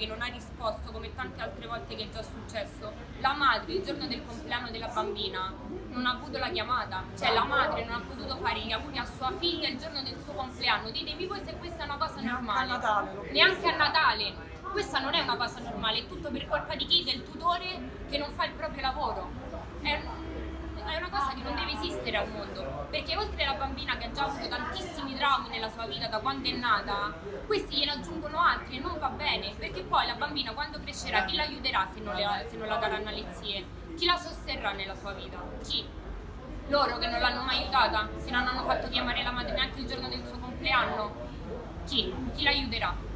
che non ha risposto come tante altre volte che è già successo, la madre il giorno del compleanno della bambina non ha avuto la chiamata, cioè la madre non ha potuto fare gli auguri a sua figlia il giorno del suo compleanno. Ditemi voi se questa è una cosa normale. Neanche a Natale. Neanche a Natale. Questa non è una cosa normale, è tutto per colpa di chi? Del tutore che non fa il proprio lavoro. È una cosa che non deve esistere al mondo, perché oltre alla bambina che ha già avuto tantissimi traumi nella sua vita da quando è nata, questi gliene aggiungono altri e non va bene, perché poi la bambina quando crescerà chi l'aiuterà se se non la daranno alle zie? Chi la sosterrà nella sua vita? Chi? Loro che non l'hanno mai aiutata, che non hanno fatto chiamare la madre neanche il giorno del suo compleanno? Chi? Chi l'aiuterà?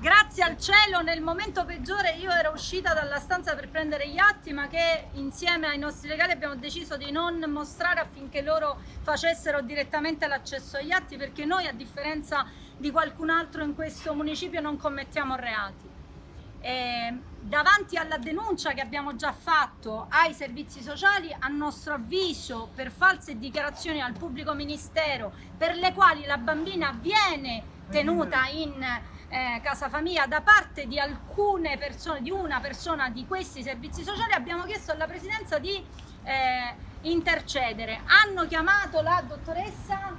Grazie al cielo nel momento peggiore io ero uscita dalla stanza per prendere gli atti ma che insieme ai nostri legali abbiamo deciso di non mostrare affinché loro facessero direttamente l'accesso agli atti perché noi a differenza di qualcun altro in questo municipio non commettiamo reati. E davanti alla denuncia che abbiamo già fatto ai servizi sociali, a nostro avviso per false dichiarazioni al pubblico ministero per le quali la bambina viene tenuta in eh, casa famiglia da parte di alcune persone, di una persona di questi servizi sociali, abbiamo chiesto alla Presidenza di eh, intercedere. Hanno chiamato la dottoressa?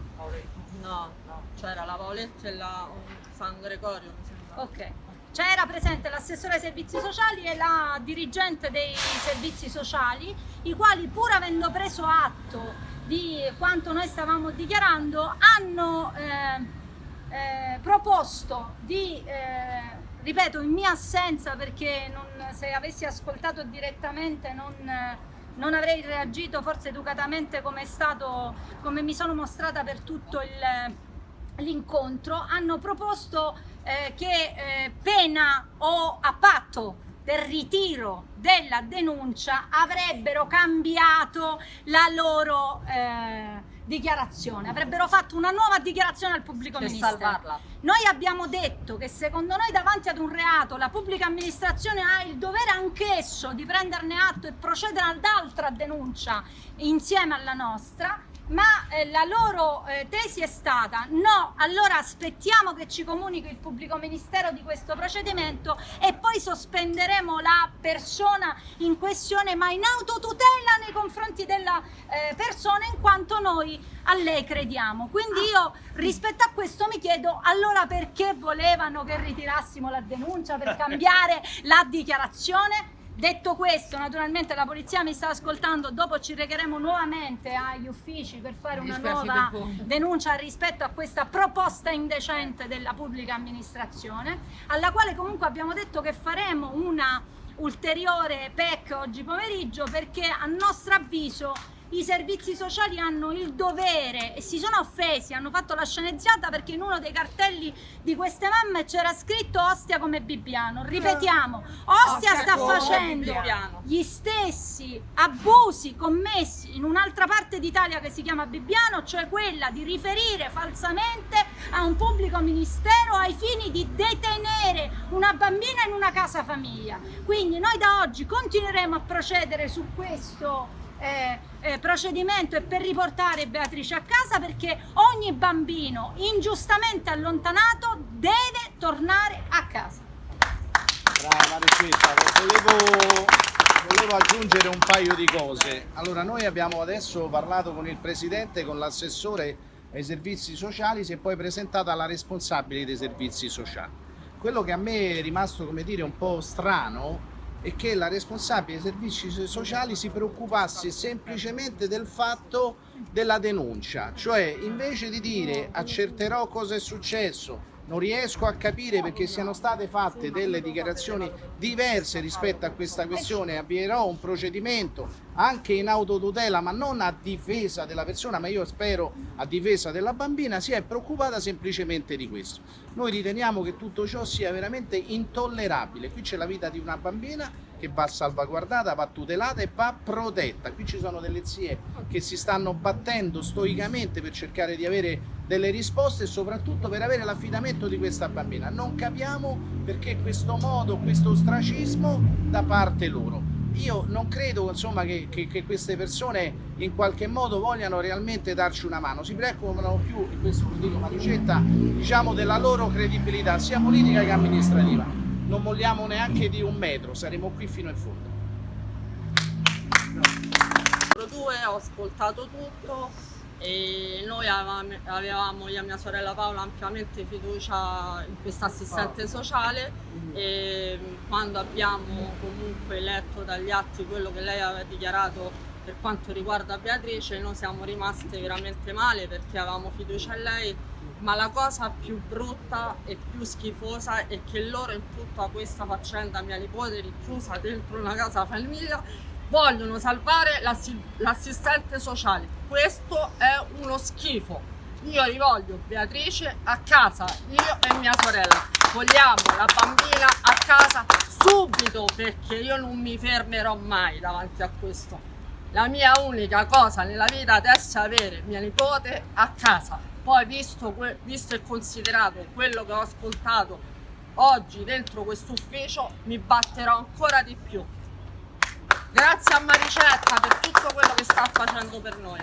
No, no, c'era la Paoletta e la San Gregorio. Ok. C'era presente l'assessore ai servizi sociali e la dirigente dei servizi sociali, i quali pur avendo preso atto di quanto noi stavamo dichiarando, hanno eh, eh, proposto di, eh, ripeto, in mia assenza perché non, se avessi ascoltato direttamente non, non avrei reagito forse educatamente come, stato, come mi sono mostrata per tutto l'incontro, hanno proposto eh, che eh, pena o a patto del ritiro della denuncia avrebbero cambiato la loro eh, dichiarazione, avrebbero fatto una nuova dichiarazione al pubblico per ministero. salvarla. Noi abbiamo detto che secondo noi davanti ad un reato la pubblica amministrazione ha il dovere anch'esso di prenderne atto e procedere ad altra denuncia insieme alla nostra ma eh, la loro eh, tesi è stata no, allora aspettiamo che ci comunichi il pubblico ministero di questo procedimento e poi sospenderemo la persona in questione ma in autotutela nei confronti della eh, persona in quanto noi a lei crediamo. Quindi io rispetto a questo mi chiedo allora perché volevano che ritirassimo la denuncia per cambiare la dichiarazione? Detto questo, naturalmente la polizia mi sta ascoltando, dopo ci regheremo nuovamente agli uffici per fare una nuova denuncia rispetto a questa proposta indecente della pubblica amministrazione, alla quale comunque abbiamo detto che faremo una ulteriore PEC oggi pomeriggio perché a nostro avviso i servizi sociali hanno il dovere e si sono offesi, hanno fatto la sceneggiata perché in uno dei cartelli di queste mamme c'era scritto Ostia come Bibbiano. Ripetiamo, Ostia sta facendo gli stessi abusi commessi in un'altra parte d'Italia che si chiama Bibbiano, cioè quella di riferire falsamente a un pubblico ministero ai fini di detenere una bambina in una casa famiglia. Quindi noi da oggi continueremo a procedere su questo eh, eh, procedimento e per riportare Beatrice a casa perché ogni bambino ingiustamente allontanato deve tornare a casa. Brava Marecetta, volevo, volevo aggiungere un paio di cose. Allora noi abbiamo adesso parlato con il Presidente, con l'assessore ai servizi sociali, si è poi presentata la responsabile dei servizi sociali. Quello che a me è rimasto, come dire, un po' strano e che la responsabile dei servizi sociali si preoccupasse semplicemente del fatto della denuncia, cioè invece di dire accerterò cosa è successo, non riesco a capire perché siano state fatte delle dichiarazioni diverse rispetto a questa questione, avvierò un procedimento anche in autotutela ma non a difesa della persona ma io spero a difesa della bambina, si è preoccupata semplicemente di questo. Noi riteniamo che tutto ciò sia veramente intollerabile, qui c'è la vita di una bambina che va salvaguardata, va tutelata e va protetta. Qui ci sono delle zie che si stanno battendo stoicamente per cercare di avere delle risposte e soprattutto per avere l'affidamento di questa bambina. Non capiamo perché questo modo, questo ostracismo da parte loro. io non credo insomma, che, che, che, queste persone in qualche modo vogliano realmente darci una mano, si preoccupano più, e questo lo dico Maricetta, diciamo della loro credibilità sia politica che amministrativa. Non vogliamo neanche di un metro, saremo qui fino in fondo. Due, ho ascoltato tutto e noi avevamo io e mia sorella Paola ampiamente fiducia in questa assistente sociale e quando abbiamo comunque letto dagli atti quello che lei aveva dichiarato per quanto riguarda Beatrice noi siamo rimaste veramente male perché avevamo fiducia in lei ma la cosa più brutta e più schifosa è che loro in tutta questa faccenda mia nipote richiusa dentro una casa famiglia vogliono salvare l'assistente sociale. Questo è uno schifo. Io rivoglio Beatrice a casa, io e mia sorella. Vogliamo la bambina a casa subito perché io non mi fermerò mai davanti a questo. La mia unica cosa nella vita adesso è avere mia nipote a casa. Poi visto, visto e considerato quello che ho ascoltato oggi dentro questo ufficio mi batterò ancora di più Grazie a Maricetta per tutto quello che sta facendo per noi.